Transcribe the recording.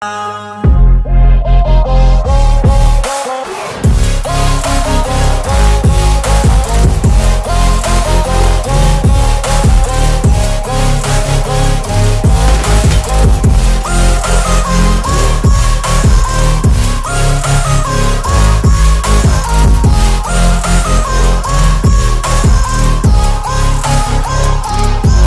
啊